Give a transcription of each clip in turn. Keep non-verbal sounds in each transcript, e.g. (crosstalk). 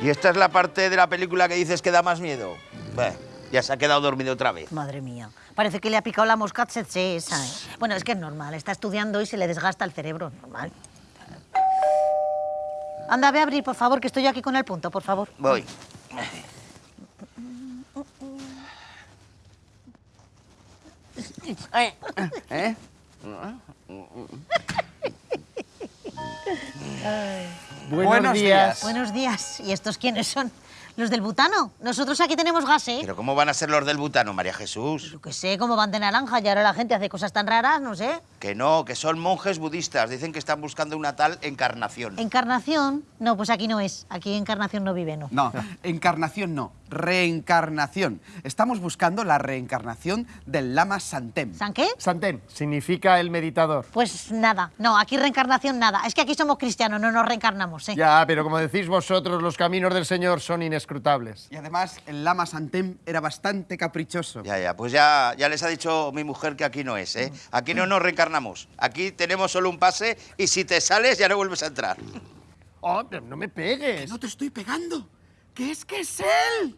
¿Y esta es la parte de la película que dices que da más miedo? Bah, ya se ha quedado dormido otra vez. Madre mía. Parece que le ha picado la mosca tsetse esa, ¿eh? Bueno, es que es normal. Está estudiando y se le desgasta el cerebro. Normal. Anda, ve a abrir, por favor, que estoy yo aquí con el punto, por favor. Voy. (laughs) ¿Eh? Buenos, días. Buenos días. ¿Y estos quiénes son? ¿Los del butano? Nosotros aquí tenemos gas, ¿eh? ¿Pero cómo van a ser los del butano, María Jesús? Yo qué sé, cómo van de naranja y ahora la gente hace cosas tan raras, no sé. Que no, que son monjes budistas. Dicen que están buscando una tal encarnación. ¿Encarnación? No, pues aquí no es. Aquí Encarnación no vive, ¿no? No, encarnación no, reencarnación. Estamos buscando la reencarnación del lama Santem. ¿San qué? Santem significa el meditador. Pues nada. No, aquí reencarnación nada. Es que aquí somos cristianos, no nos reencarnamos, ¿eh? Ya, pero como decís vosotros, los caminos del Señor son inescrutables. Y además, el lama Santem era bastante caprichoso. Ya, ya, pues ya, ya les ha dicho mi mujer que aquí no es, ¿eh? Aquí no nos reencarnamos. Aquí tenemos solo un pase y si te sales ya no vuelves a entrar. Oh, pero no me pegues. No te estoy pegando, que es que es él.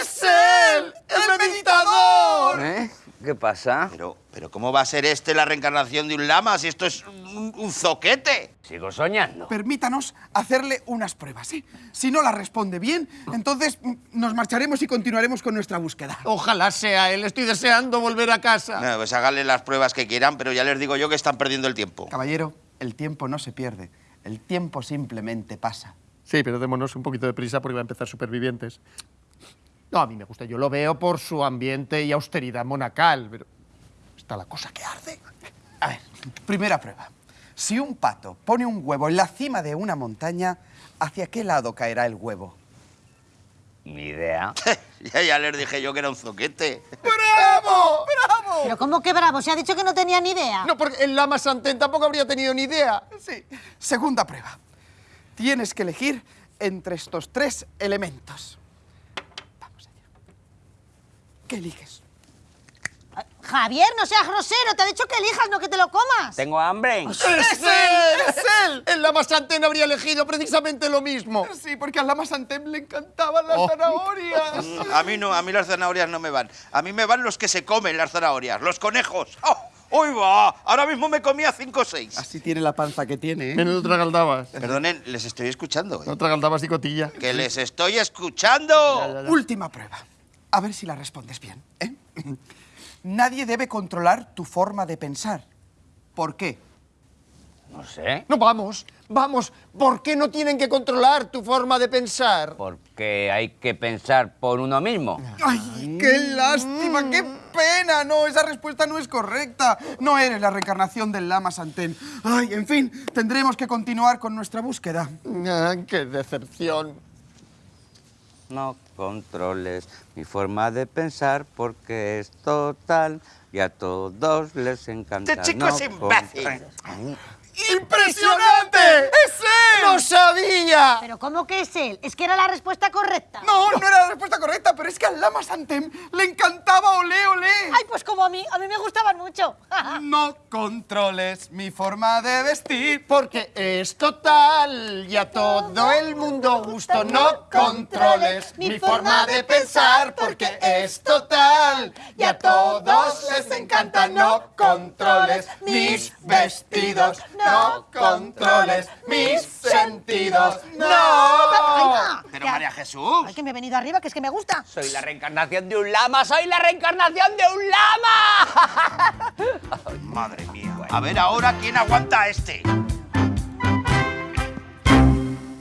¡Es él! ¡El meditador! ¿Eh? ¿Qué pasa? Pero, pero ¿cómo va a ser este la reencarnación de un lama si esto es un, un zoquete? Sigo soñando. Permítanos hacerle unas pruebas, ¿eh? Si no la responde bien, entonces nos marcharemos y continuaremos con nuestra búsqueda. Ojalá sea él. Estoy deseando volver a casa. No, pues háganle las pruebas que quieran, pero ya les digo yo que están perdiendo el tiempo. Caballero, el tiempo no se pierde. El tiempo simplemente pasa. Sí, pero démonos un poquito de prisa porque va a empezar supervivientes. No, a mí me gusta. Yo lo veo por su ambiente y austeridad monacal, pero está la cosa que arde. A ver, primera prueba. Si un pato pone un huevo en la cima de una montaña, ¿hacia qué lado caerá el huevo? Ni idea. (laughs) ya, ya les dije yo que era un zoquete. ¡Bravo! ¡Bravo! Pero ¿cómo que bravo? Se ha dicho que no tenía ni idea. No, porque el lama Santem tampoco habría tenido ni idea. Sí. Segunda prueba. Tienes que elegir entre estos tres elementos. Vamos allá. ¿Qué eliges? Javier, no seas grosero. Te ha dicho que elijas, no que te lo comas. ¿Tengo hambre? ¡Es él! ¡Es él! El lama Santem habría elegido precisamente lo mismo. Sí, porque al lama Santem le encantaban las Oh. zanahorias. (laughs) Mm, A mí no, a mí las zanahorias no me van. A mí me van los que se comen las zanahorias, los conejos. ¡Oh! ¡Uy, va! Ahora mismo me comía cinco o seis. Así tiene la panza que tiene, ¿eh? Menudo tragaldabas. Perdonen, les estoy escuchando. ¿eh? No tragaldabas y cotilla. ¡Que les estoy escuchando! Última prueba. A ver si la respondes bien. ¿eh? (laughs) Nadie debe controlar tu forma de pensar. ¿Por qué? No sé. No, vamos, vamos. ¿Por qué no tienen que controlar tu forma de pensar? Porque hay que pensar por uno mismo. ¡Ay, qué lástima! ¡Qué pena! No, esa respuesta no es correcta. No eres la reencarnación del lama Santén. Ay, en fin, tendremos que continuar con nuestra búsqueda. Ah, ¡Qué decepción! No controles mi forma de pensar porque es total y a todos les encanta. Este chico no es imbécil. ¡Impresionante! Pero ¿cómo que es él? Es que era la respuesta correcta. No, no era la respuesta correcta, pero es que al lama Santem le encantaba olé, olé. Ay, pues como a mí. A mí me gustaban mucho. (laughs) No controles mi forma de vestir. Porque es total y a todo el mundo gusto. No controles mi forma de pensar porque es total y a todos les encanta. No controles mis vestidos. No controles mis sentidos. ¡No! Pero María Jesús. Ay, que me he venido arriba, que es que me gusta. Soy la reencarnación de un lama, soy la reencarnación de un lama. (laughs) Madre mía. A ver ahora quién aguanta a este.